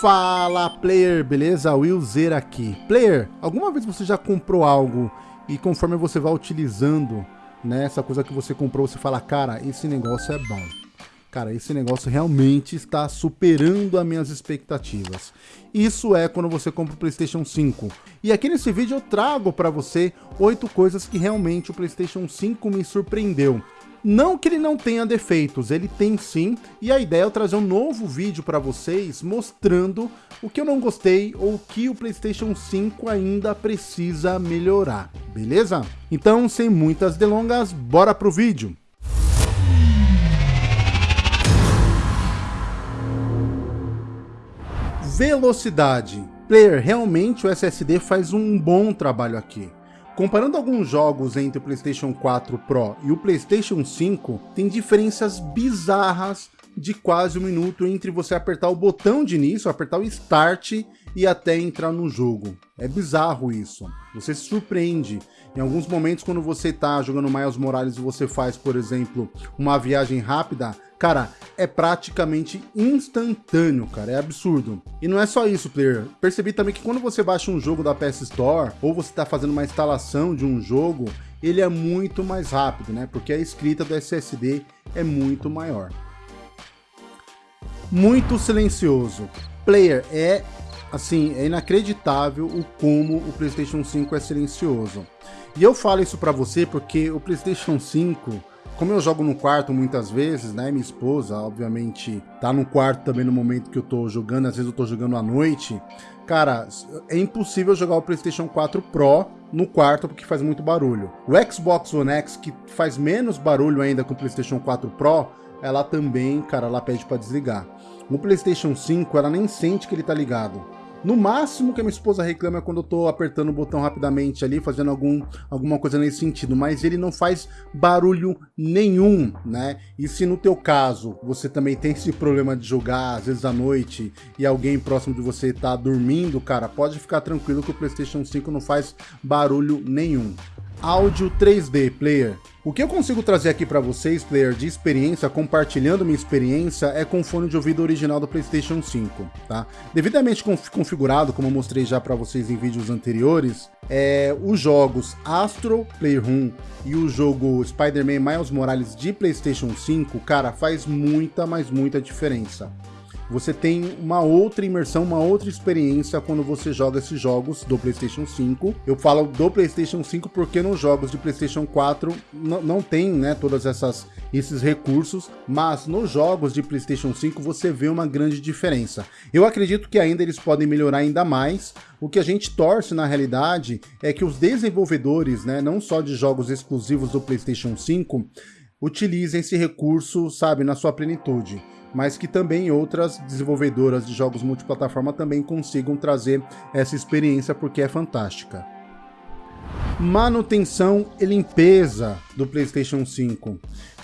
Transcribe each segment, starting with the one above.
Fala player, beleza? Will Zer aqui. Player, alguma vez você já comprou algo e conforme você vai utilizando, né, essa coisa que você comprou, você fala, cara, esse negócio é bom. Cara, esse negócio realmente está superando as minhas expectativas. Isso é quando você compra o PlayStation 5. E aqui nesse vídeo eu trago para você oito coisas que realmente o PlayStation 5 me surpreendeu. Não que ele não tenha defeitos, ele tem sim, e a ideia é eu trazer um novo vídeo para vocês mostrando o que eu não gostei ou o que o PlayStation 5 ainda precisa melhorar, beleza? Então, sem muitas delongas, bora pro vídeo! Velocidade. Player, realmente o SSD faz um bom trabalho aqui. Comparando alguns jogos entre o PlayStation 4 Pro e o PlayStation 5, tem diferenças bizarras de quase um minuto entre você apertar o botão de início, apertar o Start e até entrar no jogo. É bizarro isso. Você se surpreende. Em alguns momentos, quando você está jogando Miles Morales e você faz, por exemplo, uma viagem rápida, Cara, é praticamente instantâneo, cara, é absurdo. E não é só isso, player. Percebi também que quando você baixa um jogo da PS Store, ou você está fazendo uma instalação de um jogo, ele é muito mais rápido, né? Porque a escrita do SSD é muito maior. Muito silencioso. Player, é assim, é inacreditável o como o PlayStation 5 é silencioso. E eu falo isso para você porque o PlayStation 5 como eu jogo no quarto muitas vezes, né? Minha esposa, obviamente, tá no quarto também no momento que eu tô jogando, às vezes eu tô jogando à noite. Cara, é impossível jogar o PlayStation 4 Pro no quarto porque faz muito barulho. O Xbox One X, que faz menos barulho ainda com o PlayStation 4 Pro, ela também, cara, ela pede para desligar. No PlayStation 5, ela nem sente que ele tá ligado. No máximo que a minha esposa reclama é quando eu tô apertando o botão rapidamente ali, fazendo algum, alguma coisa nesse sentido, mas ele não faz barulho nenhum, né? E se no teu caso você também tem esse problema de jogar, às vezes à noite, e alguém próximo de você tá dormindo, cara, pode ficar tranquilo que o PlayStation 5 não faz barulho nenhum. Áudio 3D Player o que eu consigo trazer aqui para vocês, player, de experiência, compartilhando minha experiência, é com o fone de ouvido original do PlayStation 5, tá? Devidamente conf configurado, como eu mostrei já para vocês em vídeos anteriores, é, os jogos Astro Playroom e o jogo Spider-Man Miles Morales de PlayStation 5, cara, faz muita, mas muita diferença você tem uma outra imersão, uma outra experiência quando você joga esses jogos do PlayStation 5. Eu falo do PlayStation 5 porque nos jogos de PlayStation 4 não tem, né, todas essas esses recursos, mas nos jogos de PlayStation 5 você vê uma grande diferença. Eu acredito que ainda eles podem melhorar ainda mais. O que a gente torce na realidade é que os desenvolvedores, né, não só de jogos exclusivos do PlayStation 5, utilizem esse recurso, sabe, na sua plenitude mas que também outras desenvolvedoras de jogos multiplataforma também consigam trazer essa experiência porque é fantástica. Manutenção e limpeza do PlayStation 5.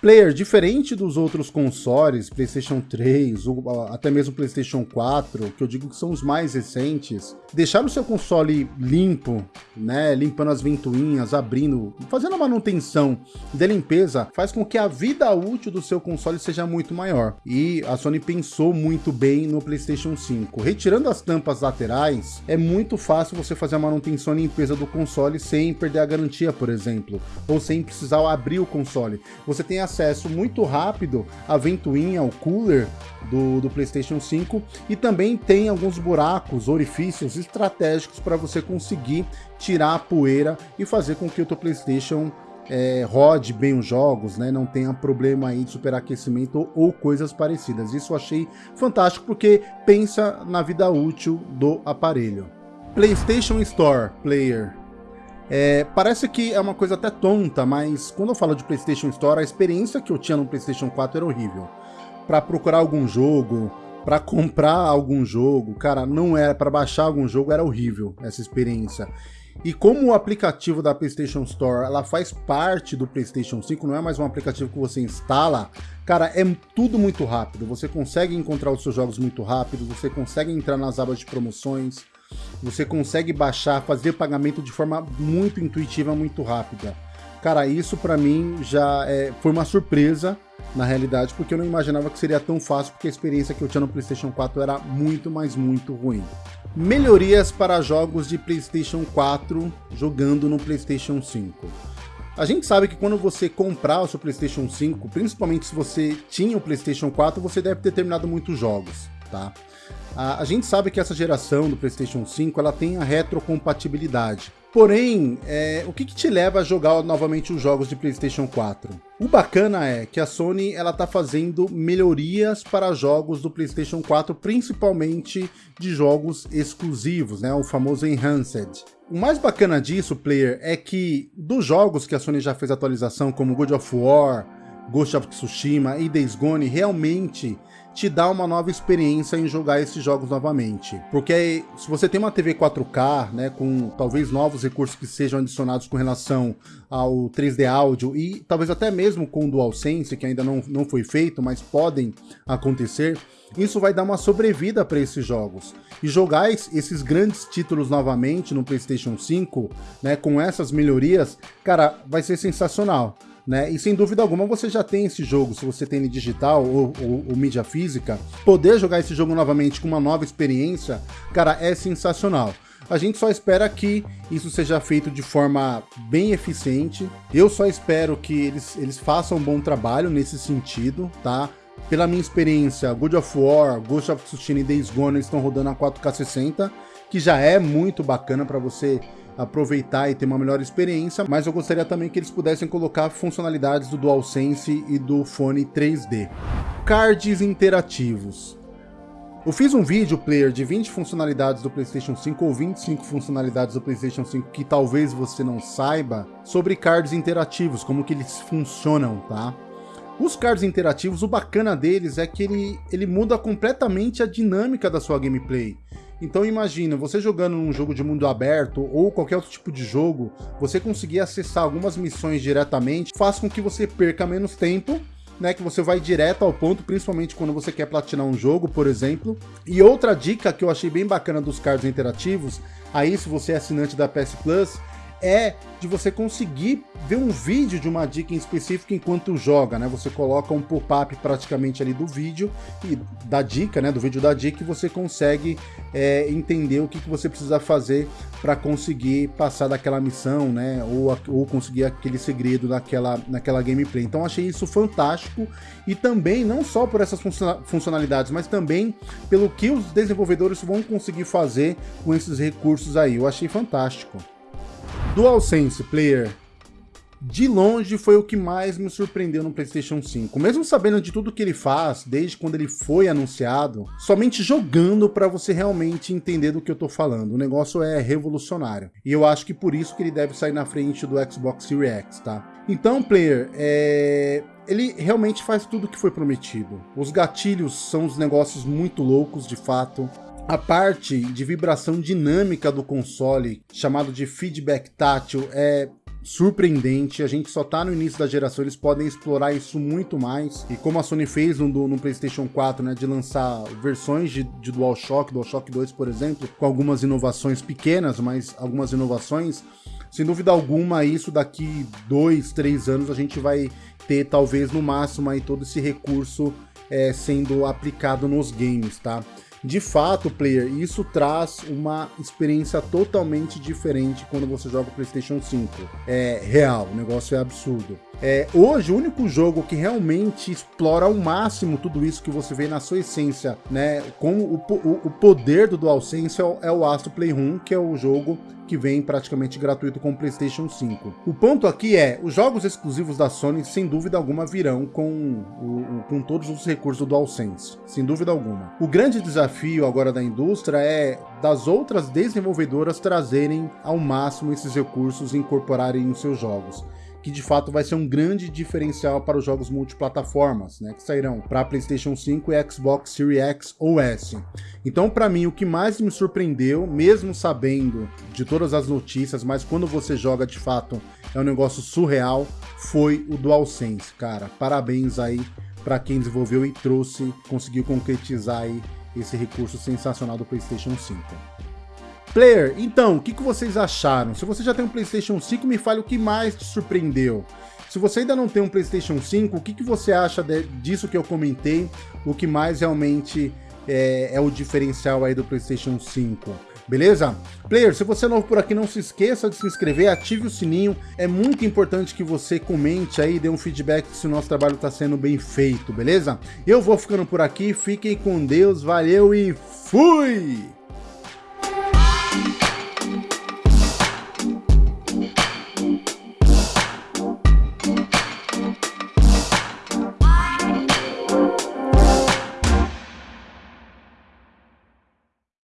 Player, diferente dos outros consoles, PlayStation 3, ou até mesmo PlayStation 4, que eu digo que são os mais recentes, deixar o seu console limpo, né, limpando as ventoinhas, abrindo, fazendo a manutenção de limpeza, faz com que a vida útil do seu console seja muito maior. E a Sony pensou muito bem no PlayStation 5. Retirando as tampas laterais, é muito fácil você fazer a manutenção e limpeza do console sem perder a garantia, por exemplo, ou sem precisar abrir o console. Você tem a acesso muito rápido à ventoinha, ao cooler do, do PlayStation 5 e também tem alguns buracos, orifícios estratégicos para você conseguir tirar a poeira e fazer com que o teu PlayStation é, rode bem os jogos, né? Não tenha problema aí de superaquecimento ou, coisas parecidas. Isso eu achei fantástico porque pensa na vida útil do aparelho. PlayStation Store Player é, parece que é uma coisa até tonta, mas quando eu falo de PlayStation Store, a experiência que eu tinha no PlayStation 4 era horrível. Para procurar algum jogo, para comprar algum jogo, cara, não era para baixar algum jogo, era horrível essa experiência. E como o aplicativo da PlayStation Store, ela faz parte do PlayStation 5, não é mais um aplicativo que você instala, cara, é tudo muito rápido. Você consegue encontrar os seus jogos muito rápido, você consegue entrar nas abas de promoções, você consegue baixar, fazer pagamento de forma muito intuitiva, muito rápida. Cara, isso para mim já é, foi uma surpresa na realidade, porque eu não imaginava que seria tão fácil, porque a experiência que eu tinha no PlayStation 4 era muito, mas muito ruim. Melhorias para jogos de PlayStation 4 jogando no PlayStation 5. A gente sabe que quando você comprar o seu PlayStation 5, principalmente se você tinha o PlayStation 4, você deve ter terminado muitos jogos, tá? A, a gente sabe que essa geração do PlayStation 5 ela tem a retrocompatibilidade. Porém, é, o que, que, te leva a jogar novamente os jogos de PlayStation 4? O bacana é que a Sony ela tá fazendo melhorias para jogos do PlayStation 4, principalmente de jogos exclusivos, né, o famoso Enhanced. O mais bacana disso, player, é que dos jogos que a Sony já fez atualização, como God of War, Ghost of Tsushima e Days Gone, realmente te dá uma nova experiência em jogar esses jogos novamente. Porque se você tem uma TV 4K, né, com talvez novos recursos que sejam adicionados com relação ao 3D áudio e talvez até mesmo com o DualSense, que ainda não, não foi feito, mas podem acontecer, isso vai dar uma sobrevida para esses jogos. E jogar esses grandes títulos novamente no PlayStation 5, né, com essas melhorias, cara, vai ser sensacional né? E sem dúvida alguma você já tem esse jogo, se você tem ele digital ou, ou, ou mídia física, poder jogar esse jogo novamente com uma nova experiência, cara, é sensacional. A gente só espera que isso seja feito de forma bem eficiente. Eu só espero que eles, eles façam um bom trabalho nesse sentido, tá? Pela minha experiência, God of War, Ghost of Tsushima e Days Gone estão rodando a 4K 60, que já é muito bacana para você aproveitar e ter uma melhor experiência, mas eu gostaria também que eles pudessem colocar funcionalidades do DualSense e do fone 3D. Cards interativos. Eu fiz um vídeo player de 20 funcionalidades do PlayStation 5 ou 25 funcionalidades do PlayStation 5 que talvez você não saiba sobre cards interativos, como que eles funcionam, tá? Os cards interativos, o bacana deles é que ele, ele muda completamente a dinâmica da sua gameplay. Então imagina, você jogando um jogo de mundo aberto ou qualquer outro tipo de jogo, você conseguir acessar algumas missões diretamente faz com que você perca menos tempo né, que você vai direto ao ponto, principalmente quando você quer platinar um jogo, por exemplo. E outra dica que eu achei bem bacana dos cards interativos, aí se você é assinante da PS Plus, é de você conseguir ver um vídeo de uma dica em específico enquanto joga, né? Você coloca um pop-up praticamente ali do vídeo e da dica, né? Do vídeo da dica e você consegue é, entender o que, que você precisa fazer para conseguir passar daquela missão, né? Ou, ou conseguir aquele segredo naquela, naquela gameplay. Então achei isso fantástico e também não só por essas funcionalidades, mas também pelo que os desenvolvedores vão conseguir fazer com esses recursos aí. Eu achei fantástico. DualSense Player de longe foi o que mais me surpreendeu no PlayStation 5. Mesmo sabendo de tudo que ele faz, desde quando ele foi anunciado, somente jogando para você realmente entender do que eu tô falando. O negócio é revolucionário. E eu acho que por isso que ele deve sair na frente do Xbox Series X, tá? Então, player, é... ele realmente faz tudo o que foi prometido. Os gatilhos são os negócios muito loucos, de fato a parte de vibração dinâmica do console, chamado de feedback tátil, é surpreendente, a gente só tá no início da geração, eles podem explorar isso muito mais, e como a Sony fez no, no Playstation 4, né, de lançar versões de, de DualShock, DualShock 2, por exemplo, com algumas inovações pequenas, mas algumas inovações, sem dúvida alguma, isso daqui dois, três anos a gente vai ter, talvez, no máximo, aí todo esse recurso é, sendo aplicado nos games, tá? De fato, player, isso traz uma experiência totalmente diferente quando você joga o PlayStation 5. É real, o negócio é absurdo. É, hoje, o único jogo que realmente explora ao máximo tudo isso que você vê na sua essência, né? Com o, o, poder do DualSense é o, é o Astro Playroom, que é o jogo que vem praticamente gratuito com o PlayStation 5. O ponto aqui é, os jogos exclusivos da Sony, sem dúvida alguma, virão com, o, com todos os recursos do DualSense, sem dúvida alguma. O grande desafio agora da indústria é das outras desenvolvedoras trazerem ao máximo esses recursos e incorporarem em seus jogos que de fato vai ser um grande diferencial para os jogos multiplataformas, né, que sairão para PlayStation 5 e Xbox Series X ou S. Então, para mim, o que mais me surpreendeu, mesmo sabendo de todas as notícias, mas quando você joga de fato é um negócio surreal, foi o DualSense, cara. Parabéns aí para quem desenvolveu e trouxe, conseguiu concretizar aí esse recurso sensacional do PlayStation 5. Player, então, o que, que vocês acharam? Se você já tem um PlayStation 5, me fale o que mais te surpreendeu. Se você ainda não tem um PlayStation 5, o que, que você acha de, disso que eu comentei? O que mais realmente é, é o diferencial aí do PlayStation 5? beleza? Player, se você é novo por aqui, não se esqueça de se inscrever, ative o sininho. É muito importante que você comente aí, dê um feedback se o nosso trabalho está sendo bem feito, beleza? Eu vou ficando por aqui, fiquem com Deus, valeu e fui!